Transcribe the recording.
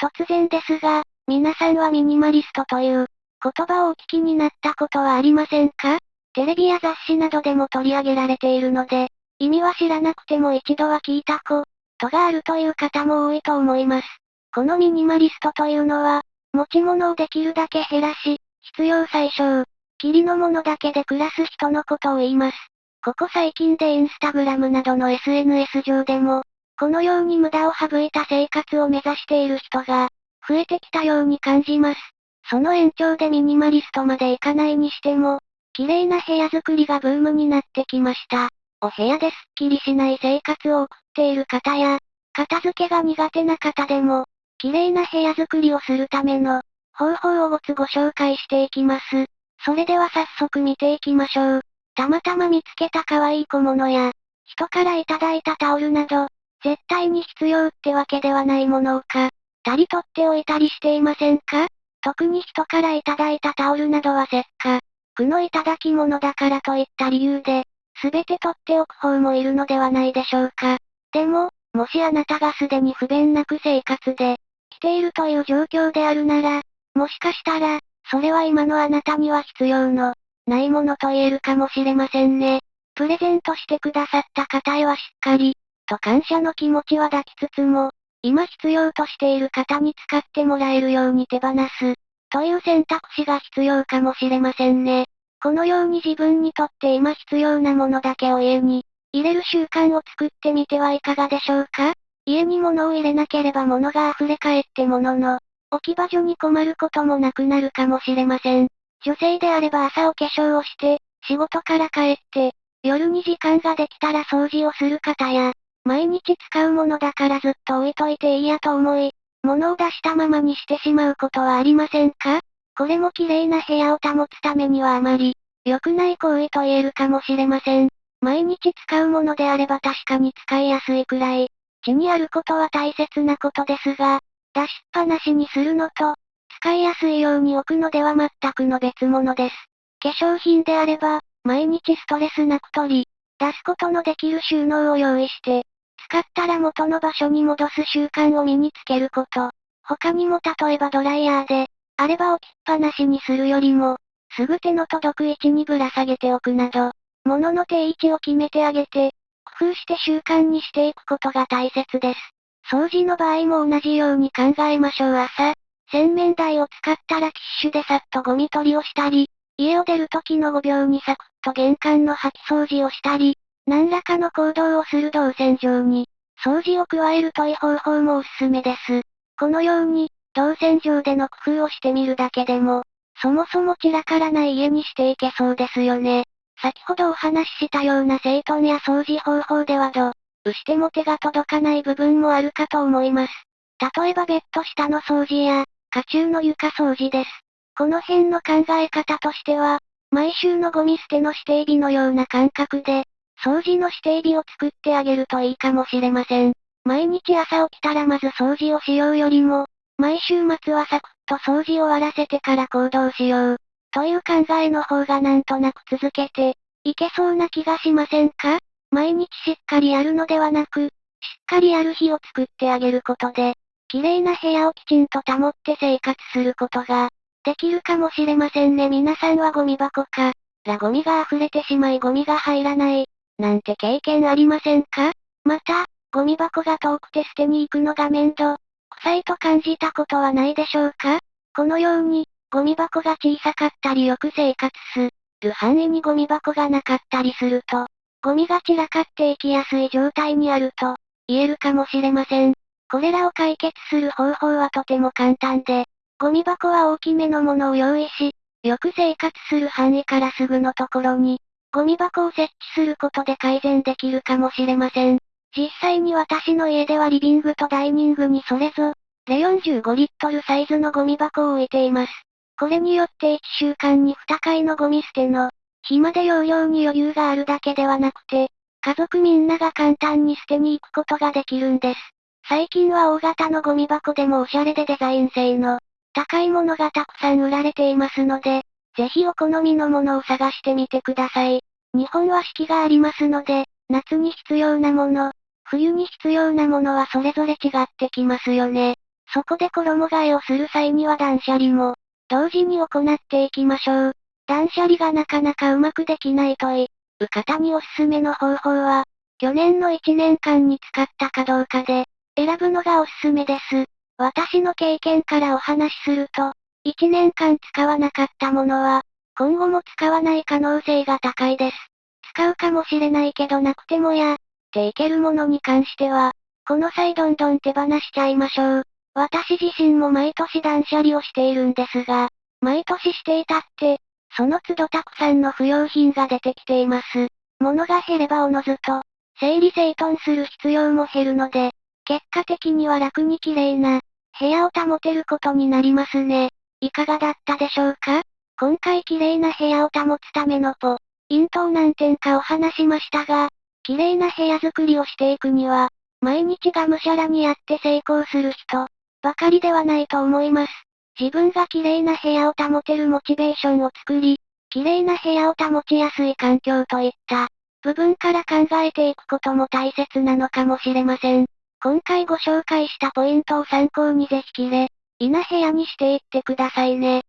突然ですが、皆さんはミニマリストという言葉をお聞きになったことはありませんか？テレビや雑誌などでも取り上げられているので、意味は知らなくても一度は聞いたことがあるという方も多いと思います。このミニマリストというのは、持ち物をできるだけ減らし、必要最小、霧のものだけで暮らす人のことを言います。ここ最近でインスタグラムなどの SNS 上でも、このように無駄を省いた生活を目指している人が、増えてきたように感じます。その延長でミニマリストまでいかないにしても、綺麗な部屋作りがブームになってきました。お部屋ですっきりしない生活を送っている方や、片付けが苦手な方でも、綺麗な部屋作りをするための、方法をごつご紹介していきます。それでは早速見ていきましょう。たまたま見つけた可愛い小物や、人からいただいたタオルなど、絶対に必要ってわけではないものをか、たり取っておいたりしていませんか？特に人からいただいたタオルなどはせっかくのいただき物だからといった理由で、すべて取っておく方もいるのではないでしょうか。でも、もしあなたがすでに不便なく生活で、来ているという状況であるなら、もしかしたら、それは今のあなたには必要の、ないものと言えるかもしれませんね。プレゼントしてくださった方へはしっかり、と感謝の気持ちは抱きつつも、今必要としている方に使ってもらえるように手放す、という選択肢が必要かもしれませんね。このように自分にとって今必要なものだけを家に入れる習慣を作ってみてはいかがでしょうか？家に物を入れなければ物が溢れ返って物の置き場所に困ることもなくなるかもしれません。女性であれば朝お化粧をして、仕事から帰って、夜に時間ができたら掃除をする方や、毎日使うものだからずっと置いといていいやと思い、物を出したままにしてしまうことはありませんか？これも綺麗な部屋を保つためにはあまり、良くない行為と言えるかもしれません。毎日使うものであれば確かに使いやすいくらい、地にあることは大切なことですが、出しっぱなしにするのと、使いやすいように置くのでは全くの別物です。化粧品であれば、毎日ストレスなく取り、出すことのできる収納を用意して、使ったら元の場所に戻す習慣を身につけること。他にも例えばドライヤーで、あれば置きっぱなしにするよりも、すぐ手の届く位置にぶら下げておくなど、物の定位置を決めてあげて、工夫して習慣にしていくことが大切です。掃除の場合も同じように考えましょう朝。洗面台を使ったらティッシュでさっとゴミ取りをしたり、家を出る時の5秒にサクッと玄関の掃き掃除をしたり、何らかの行動をする動線上に、掃除を加えるといい方法もおすすめです。このように、動線上での工夫をしてみるだけでも、そもそも散らからない家にしていけそうですよね。先ほどお話ししたような整頓や掃除方法ではどうしても手が届かない部分もあるかと思います。例えばベッド下の掃除や、家中の床掃除です。この辺の考え方としては、毎週のゴミ捨ての指定日のような感覚で、掃除の指定日を作ってあげるといいかもしれません。毎日朝起きたらまず掃除をしようよりも、毎週末はサクッと掃除を終わらせてから行動しよう。という考えの方がなんとなく続けて、いけそうな気がしませんか？毎日しっかりやるのではなく、しっかりやる日を作ってあげることで、綺麗な部屋をきちんと保って生活することが、できるかもしれませんね。皆さんはゴミ箱か、らゴミが溢れてしまいゴミが入らない、なんて経験ありませんか？また、ゴミ箱が遠くて捨てに行くのが面倒、臭いと感じたことはないでしょうか？このように、ゴミ箱が小さかったりよく生活する。範囲にゴミ箱がなかったりすると、ゴミが散らかっていきやすい状態にあると、言えるかもしれません。これらを解決する方法はとても簡単で、ゴミ箱は大きめのものを用意し、よく生活する範囲からすぐのところに、ゴミ箱を設置することで改善できるかもしれません。実際に私の家ではリビングとダイニングにそれぞれ45リットルサイズのゴミ箱を置いています。これによって1週間に2回のゴミ捨ての暇で容量に余裕があるだけではなくて、家族みんなが簡単に捨てに行くことができるんです。最近は大型のゴミ箱でもおしゃれでデザイン性の高いものがたくさん売られていますので、ぜひお好みのものを探してみてください。日本は四季がありますので、夏に必要なもの、冬に必要なものはそれぞれ違ってきますよね。そこで衣替えをする際には断捨離も、同時に行っていきましょう。断捨離がなかなかうまくできないという方におすすめの方法は、去年の1年間に使ったかどうかで、選ぶのがおすすめです。私の経験からお話しすると、1年間使わなかったものは、今後も使わない可能性が高いです。使うかもしれないけどなくてもや、っていけるものに関しては、この際どんどん手放しちゃいましょう。私自身も毎年断捨離をしているんですが、毎年していたって、その都度たくさんの不要品が出てきています。物が減ればおのずと、整理整頓する必要も減るので、結果的には楽に綺麗な、部屋を保てることになりますね。いかがだったでしょうか？今回綺麗な部屋を保つためのポ、イントを何点かお話しましたが、綺麗な部屋作りをしていくには、毎日がむしゃらにやって成功する人、ばかりではないと思います。自分が綺麗な部屋を保てるモチベーションを作り、綺麗な部屋を保ちやすい環境といった、部分から考えていくことも大切なのかもしれません。今回ご紹介したポイントを参考にぜひ綺麗、いな部屋にしていってくださいね。